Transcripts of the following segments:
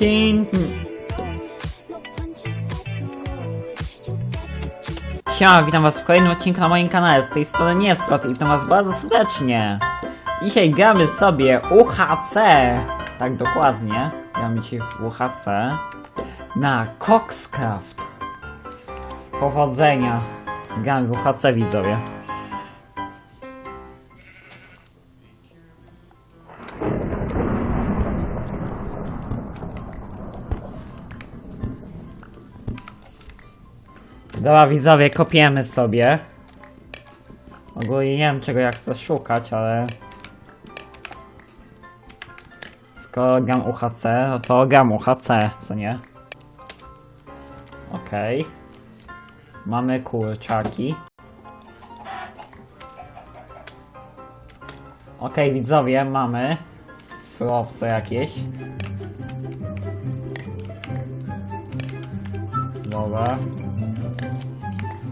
Dzień... Siema, witam was w kolejnym odcinku na moim kanale, z tej strony Nieskot i witam was bardzo serdecznie. Dzisiaj gramy sobie UHC, tak dokładnie, gramy dzisiaj w UHC, na Coxcraft. Powodzenia, gramy w UHC widzowie. Dobra widzowie, kopiemy sobie. Ogólnie nie wiem czego ja chcę szukać, ale... Skoro gram UHC, no to gram UHC, co nie? Okej. Mamy kurczaki. Okej widzowie, mamy surowce jakieś. Dobra.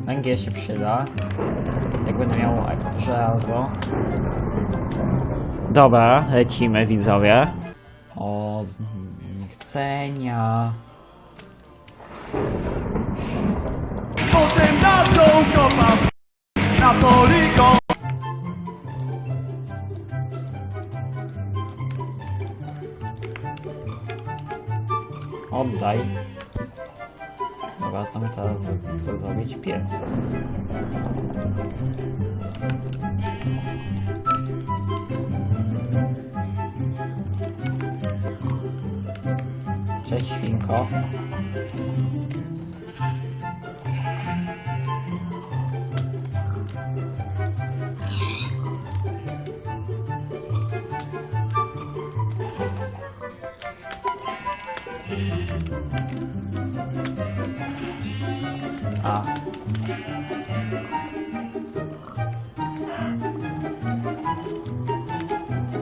Węgiel się przyda. Jak będę miał żelazo. Dobra, lecimy widzowie. O, niechcenia. Potem na tą kopał Na poligon Oddaj. My teraz chcę zrobić? Piec. Cześć świnko. A.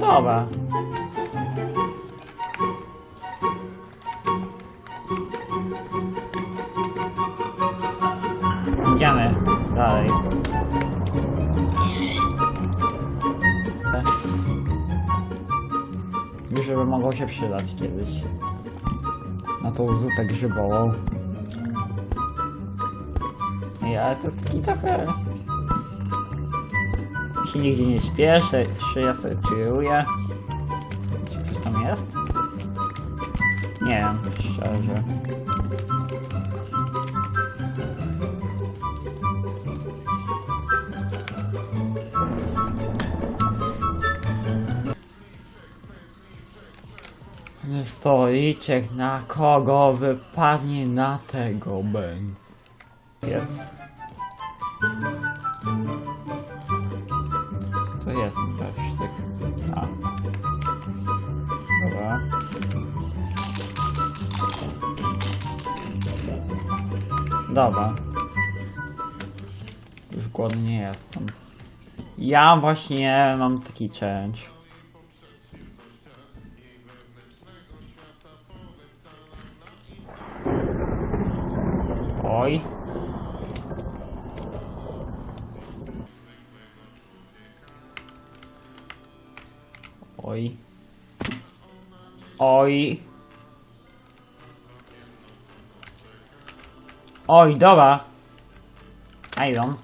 Dobra. Idziemy dalej. Grzyby mogą się przydać kiedyś. Na tą zupę grzybową. Ej, ale to jest taki trochę... się nigdzie nie śpieszę, ja sobie chilluję. Czy coś tam jest? Nie wiem, szczerze. Stoliczek na kogo wypadnie na tego bęc. Jest. To jest też sztyk. A. Dobra. Dobra. Już głodny nie jestem. Ja właśnie mam taki challenge. Oj. Oj. Oj. Oj, dobra. Iron.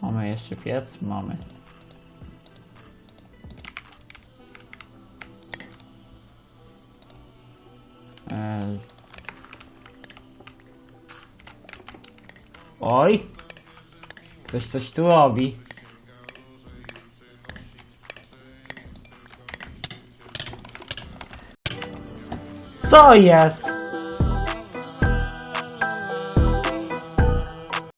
Mamy jeszcze piec? Mamy. Oj! Ktoś coś tu robi. Co jest?